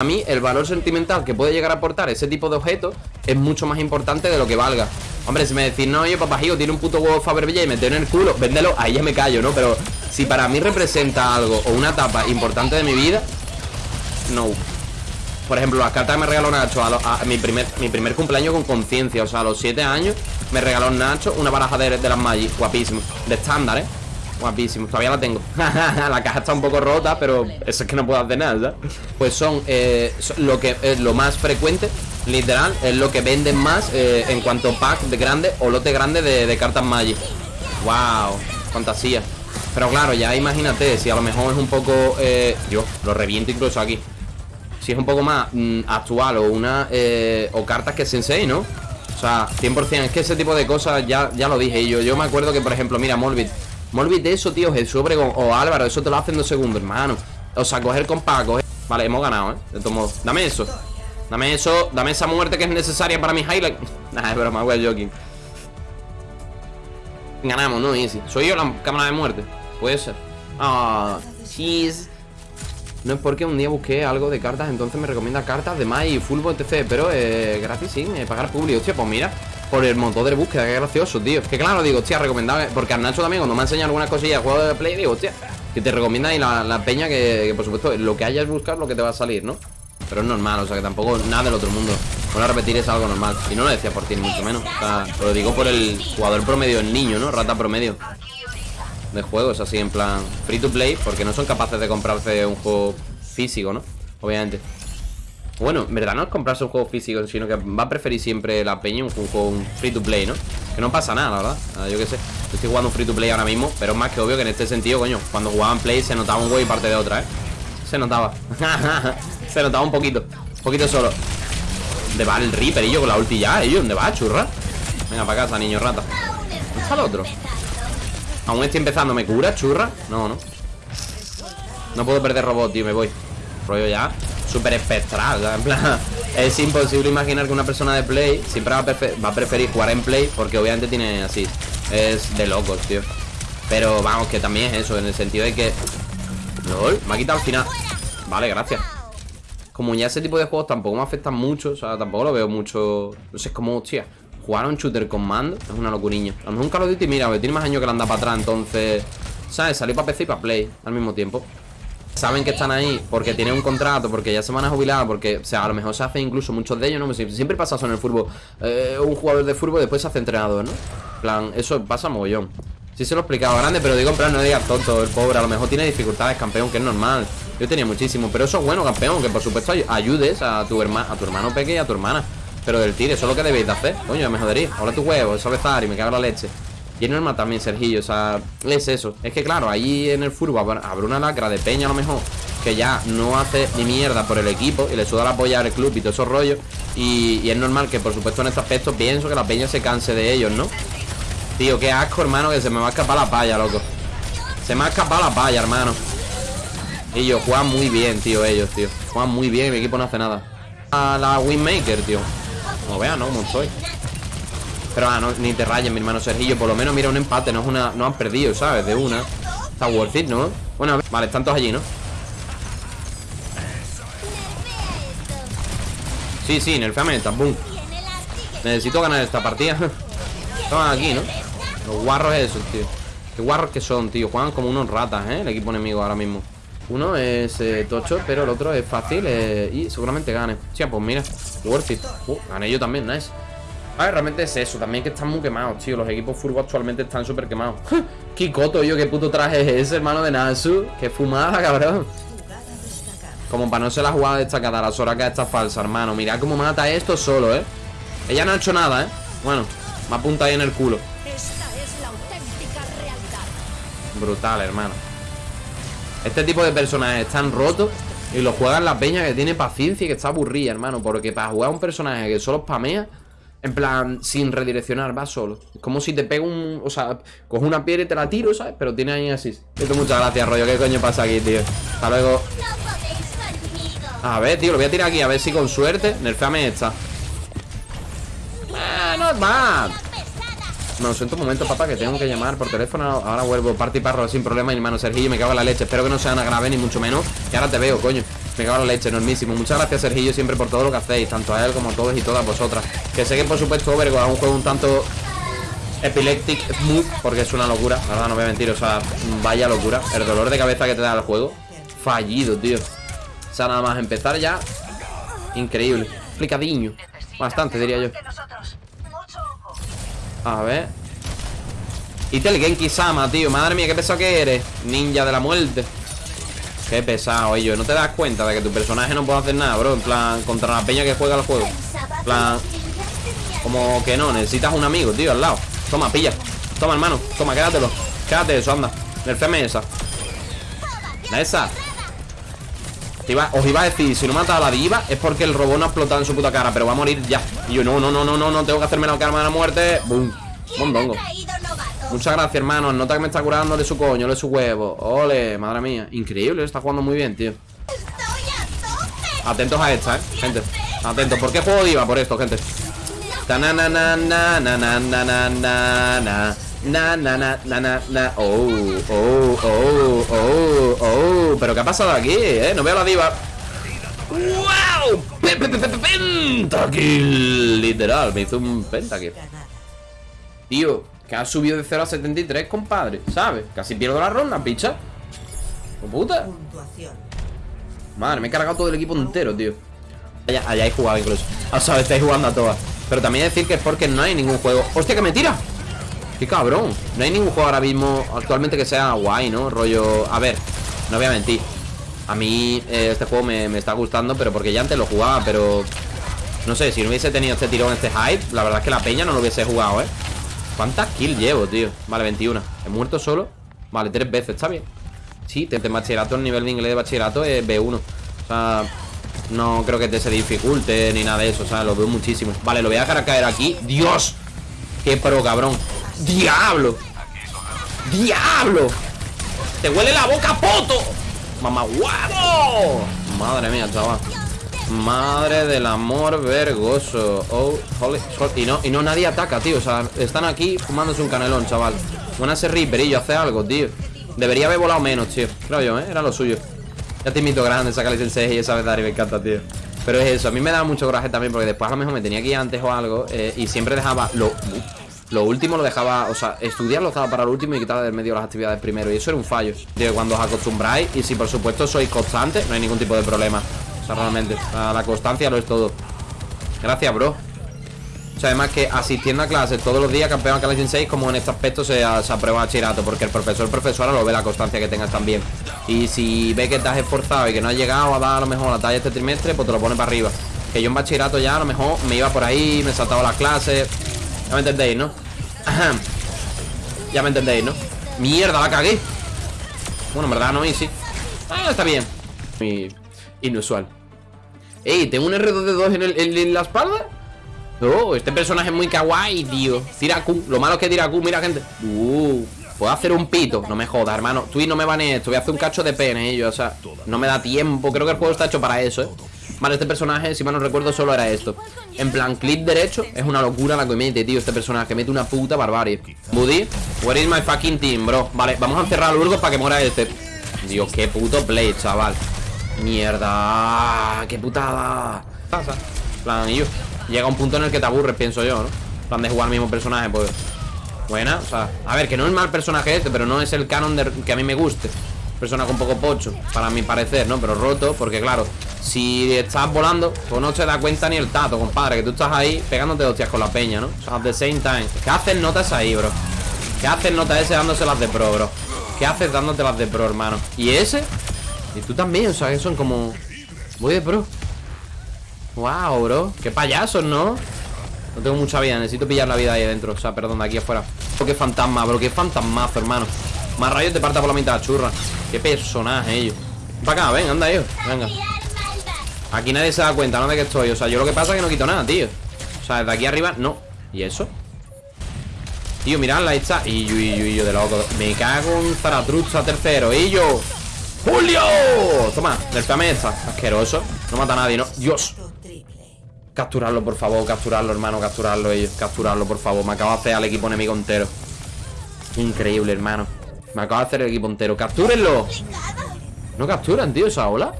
A mí el valor sentimental que puede llegar a aportar ese tipo de objetos es mucho más importante de lo que valga. Hombre, si me decís, no, oye, papajío, tiene un puto huevo Fabervilla y me en el culo, véndelo, ahí ya me callo, ¿no? Pero si para mí representa algo o una etapa importante de mi vida, no. Por ejemplo, las cartas me regaló Nacho a, mi, primer, mi primer cumpleaños con conciencia, o sea, a los 7 años, me regaló Nacho una baraja de, de las Magic, guapísimo, de estándar, ¿eh? Guapísimo, todavía la tengo. La caja está un poco rota, pero eso es que no puedo hacer nada, Pues son, eh, lo que es lo más frecuente Literal, es lo que venden más eh, En cuanto pack de grande o lote grande de, cartas Magic. Wow, fantasía. Pero claro, ya imagínate, si a lo mejor es un poco eh, Dios, lo reviento incluso aquí. Si es un poco más mm, actual o una eh, O cartas que sensei, ¿no? O sea, 100% Es que ese tipo de cosas ya, ya lo dije. Yo Yo me acuerdo que, por ejemplo, mira, Morbid Morbid de eso, tío, Jesús Obregón o Álvaro Eso te lo hacen dos segundos, hermano. O sea, coger con coger Vale, hemos ganado, ¿eh? De todos modos Dame eso. Dame eso, dame esa muerte que es necesaria para mi highlight. Nah, es broma, a joking Ganamos, ¿no? Easy. ¿Soy yo la cámara de muerte? Puede ser. Ah, cheese No es porque un día busqué algo de cartas Entonces me recomienda cartas de y fútbol, etc Pero eh, gratis sin eh, pagar público Hostia, pues mira por el motor de búsqueda, qué gracioso, tío. Que claro, digo, hostia, recomendable Porque a Nacho también cuando me ha enseñado algunas cosillas juego de play Digo, hostia, que te recomienda ahí la, peña que, que, por supuesto, lo que hayas buscado Lo que te va a salir, ¿no? Pero es normal, o sea que tampoco nada del otro mundo. Bueno, repetir es algo normal. Y no lo decía por ti, mucho menos. O sea, lo digo por el jugador promedio, el niño, ¿no? Rata promedio De juegos, así en plan Free to play, porque no son capaces de comprarse un juego físico, ¿no? Obviamente bueno, en verdad no es comprarse un juego físico Sino que va a preferir siempre la peña un juego un free to play, ¿no? Que no pasa nada, verdad ah, Yo qué sé, estoy jugando free to play ahora mismo Pero es más que obvio que en este sentido, coño Cuando jugaban play se notaba un güey y parte de otra, ¿eh? Se notaba Se notaba un poquito Un poquito solo ¿Dónde va el Reaper? Yo con la ulti ya, ¿eh? ¿Dónde va, churra? Venga, para casa, niño rata ¿Dónde el otro? Aún estoy empezando. ¿Me cura, churra? No, no. No puedo perder robot, tío Me voy. Rollo ya Súper espectral En plan Es imposible imaginar que una persona de play Siempre va a, preferir jugar en play Porque obviamente tiene así Es de locos, tío. Pero vamos, que también es eso En el sentido de que LOL, me ha quitado al final. Vale, gracias. Como ya ese tipo de juegos tampoco me afectan mucho O sea, tampoco lo veo mucho No sé, es como, hostia Jugar a un shooter con mando es una locuriña A lo mejor un Call of Duty, mira, tiene más años que le anda para atrás Entonces, ¿sabes? Salió para PC y para Play Al mismo tiempo Saben que están ahí porque tienen un contrato Porque ya se van a jubilar Porque, o sea, a lo mejor se hace incluso muchos de ellos, ¿no? Siempre pasa eso en el fútbol eh, Un jugador de fútbol después se hace entrenador, ¿no? plan, eso pasa mogollón Sí se lo he explicado grande, pero digo en plan no digas tonto El pobre a lo mejor tiene dificultades, campeón, que es normal Yo tenía muchísimo, pero eso es bueno, campeón Que por supuesto ayudes a tu, hermano a tu hermano pequeño y a tu hermana Pero del tiro, eso es lo que debéis de hacer. Coño, me jodería, ahora tu huevo, eso besar y me cago la leche. Y es normal también, Sergillo, o sea, es eso. Es que claro, ahí en el fútbol habrá una lacra de peña a lo mejor Que ya no hace ni mierda por el equipo Y le suda la apoyar el club y todo esos rollos. Y, y, es normal que por supuesto en este aspecto Pienso que la peña se canse de ellos, ¿no? Tío, qué asco, hermano, que se me va a escapar la palla, loco. Se me ha escapado la palla, hermano. Y yo, juegan muy bien, tío, ellos, tío. Juegan muy bien, mi equipo no hace nada. A la Winmaker, tío Como vean, ¿no? Como estoy Pero, ah, no, ni te rayes, mi hermano Sergillo Por lo menos, mira, un empate, no es una... No han perdido, ¿sabes? De una Está worth it, ¿no? Bueno, vale, están todos allí, ¿no? Sí, sí, nerfeame esta, boom Necesito ganar esta partida Estaban aquí, ¿no? Los guarros esos, tío Qué guarros que son, tío Juegan como unos ratas, ¿eh? El equipo enemigo ahora mismo Uno es eh, tocho, pero el otro es fácil eh, Y seguramente gane Sí, pues mira, worth it uh, Gané yo también, nice. A ver, realmente es eso, también que están muy quemados, tío. Los equipos furbo actualmente están súper quemados. Kikoto, yo, qué puto traje es ese, hermano de Nasu. Qué fumada, cabrón. Como para no ser la jugada destacada La Soraka está falsa, hermano. Mira cómo mata esto solo, ¿eh? Ella no ha hecho nada, ¿eh? Bueno, me apunta ahí en el culo. Brutal, hermano. Este tipo de personajes están rotos Y lo juegan la peña que tiene paciencia y que está aburrida, hermano Porque para jugar a un personaje que solo spamea En plan, sin redireccionar, va solo. Es como si te pego un... O sea, cojo una piedra y te la tiro, ¿sabes? Pero tiene ahí así. Esto muchas gracias, rollo. ¿Qué coño pasa aquí, tío? Hasta luego. A ver, tío, lo voy a tirar aquí A ver si con suerte Nerfeame esta. Ah, no es mal no, siento un momento, papá, que tengo que llamar por teléfono Ahora vuelvo, parte y parro sin problema Y hermano Sergio, me cago en la leche Espero que no sea nada grave, ni mucho menos Y ahora te veo, coño Me cago en la leche, enormísimo. Muchas gracias, Sergillo, siempre por todo lo que hacéis, tanto a él como a todos y todas vosotras. Que sé que, por supuesto, Overgo es un juego un tanto epileptic smooth, porque es una locura. La verdad, no voy a mentir, o sea, vaya locura. El dolor de cabeza que te da el juego. Fallido, tío. O sea, nada más empezar ya. Increíble. Explicadiño. Bastante, diría yo. A ver. Itel Genki Sama, tío. Madre mía, qué pesado que eres. Ninja de la muerte. Qué pesado, ellos. ¿No te das cuenta de que tu personaje no puede hacer nada, bro? En plan, contra la peña que juega el juego. Plan, como que no, necesitas un amigo, tío, al lado. Toma, pilla. Toma, hermano. Toma, quédatelo. Quédate eso, anda. Nerfeme esa. Esa. Os iba a decir, si no mata a la diva es porque el robot no ha explotado en su puta cara, pero va a morir ya. Y yo, no, no, no, no, no, no, tengo que hacerme la karma de la muerte. Boom. Mondongo. Muchas gracias, hermano. Nota que me está curando de su coño, de su huevo. Ole, madre mía. Increíble, está jugando muy bien, tío. Atentos a esta, eh, gente. Atentos. ¿Por qué juego diva? Por esto, gente. Na na na na na na na. Oh, oh, oh, oh, oh. Pero ¿qué ha pasado aquí, eh? No veo la diva. ¡Wow! Pentakill. Literal, me hizo un pentakill. Tío, que ha subido de 0 a 73, compadre ¿Sabes? Casi pierdo la ronda, picha. Puta? Madre, me he cargado todo el equipo entero, tío. Allá, allá he jugado incluso. O sea, estáis jugando a todas. Pero también decir que es porque no hay ningún juego. ¡Hostia, que me tira! ¡Qué cabrón! No hay ningún juego ahora mismo actualmente que sea guay, ¿no? Rollo... A ver, no voy a mentir A mí eh, este juego me, está gustando Pero porque ya antes lo jugaba, pero... No sé, si no hubiese tenido este tirón, este hype La verdad es que la peña no lo hubiese jugado, ¿eh? ¿Cuántas kills llevo, tío? Vale, 21 He muerto solo Vale, tres veces, está bien Sí, de bachillerato, el nivel de inglés de bachillerato es B1 O sea, no creo que te se dificulte ni nada de eso O sea, lo veo muchísimo Vale, lo voy a dejar caer aquí ¡Dios! ¡Qué pro, cabrón! ¡Diablo! ¡Diablo! ¡Te huele la boca, poto! ¡Mamá guapo! Madre mía, chaval Madre del amor vergoso Oh, holy Y no, y no nadie ataca, tío O sea, están aquí fumándose un canelón, chaval Van a ser yo hace algo, tío Debería haber volado menos, tío Creo yo, ¿eh? Era lo suyo Ya te invito grande, sacarle el 6 y esa vez y me encanta, tío Pero es eso, a mí me da mucho coraje también Porque después a lo mejor me tenía que ir antes o algo eh, Y siempre dejaba lo... Lo último lo dejaba, o sea, estudiarlo estaba para lo último y quitar del medio las actividades primero. Y eso era un fallo. Tío, cuando os acostumbráis y si por supuesto sois constantes, no hay ningún tipo de problema realmente La constancia lo es todo Gracias, bro o sea, además que asistiendo a clases todos los días Campeón a 6 Como en este aspecto se, se aprueba bachillerato Porque el profesor profesora lo ve la constancia que tengas también Y si ve que has esforzado Y que no has llegado a dar a lo mejor la talla este trimestre Pues te lo pone para arriba Que yo en bachillerato ya a lo mejor me iba por ahí Me saltaba las clases Ya me entendéis, ¿no? ya me entendéis, ¿no? Mierda, la cagué. Bueno, en verdad no, y sí. Ah, está bien. Inusual. Ey, ¿tengo un R2D2 en, el, en, la espalda? Oh, este personaje es muy kawaii, tío. Tira Q, lo malo es que tira Q, mira gente. Uh, puedo hacer un pito. No me jodas, hermano, tú y no me van esto Voy a hacer un cacho de pene, ellos, o sea No me da tiempo, creo que el juego está hecho para eso, eh Vale, este personaje, si mal no recuerdo, solo era esto En plan, clic derecho, es una locura la que mete, tío Este personaje, mete una puta barbarie Buddy, where is my fucking team, bro? Vale, vamos a encerrar a Urgos para que muera este Dios, qué puto play, chaval Mierda, qué putada. Pasa. plan, yo. Llega un punto en el que te aburres, pienso yo, ¿no? plan de jugar al mismo personaje, pues. Buena, o sea, a ver, que no es mal personaje este, pero no es el canon de, que a mí me guste. Personaje un poco pocho, para mi parecer, ¿no? Pero roto, porque claro, si estás volando, pues no te da cuenta ni el tato, compadre, que tú estás ahí pegándote hostias con la peña, ¿no? O sea, at the same time. ¿Qué haces notas ahí, bro? ¿Qué haces notas ese dándose las de pro, bro? ¿Qué haces dándote las de pro, hermano? ¿Y ese? Y tú también, o sea, que son como... Voy de pro Wow, bro Qué payasos, ¿no? No tengo mucha vida, necesito pillar la vida ahí adentro O sea, perdón, de aquí afuera qué fantasma, bro, qué fantasmazo, hermano Más rayos te parta por la mitad, churra Qué personaje, ellos. Para acá, ven, anda, ellos, venga. Aquí nadie se da cuenta, ¿no? De que estoy. O sea, yo lo que pasa es que no quito nada, tío. O sea, desde aquí arriba, no. ¿Y eso? Tío, miradla, ahí está. Y yo, y yo, y yo de loco. Me cago en Zaratrucha tercero. Y yo ¡Julio! Toma, nerfeame esta Asqueroso. No mata a nadie, ¿no? ¡Dios! Capturarlo, por favor Capturarlo, hermano Capturarlo ellos. Capturarlo, por favor. Me acabo de hacer al equipo enemigo entero. Increíble, hermano Me acabo de hacer el equipo entero ¡Captúrenlo! No capturan, tío, esa ola